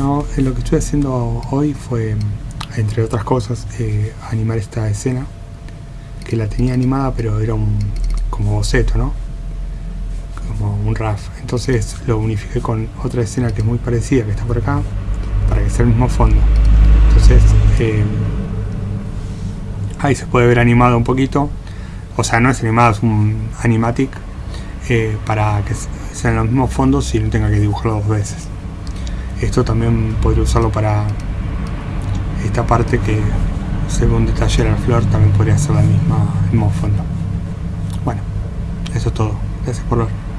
Bueno, eh, lo que estoy haciendo hoy fue, entre otras cosas, eh, animar esta escena que la tenía animada pero era un como boceto, ¿no? Como un RAF. Entonces lo unifiqué con otra escena que es muy parecida, que está por acá, para que sea el mismo fondo. Entonces eh, ahí se puede ver animado un poquito. O sea, no es animado, es un animatic para que sean los mismos fondos y no tenga que dibujarlo dos veces esto también podría usarlo para esta parte que según detalle la flor también podría ser la misma, el mismo fondo. Bueno eso es todo. Gracias por ver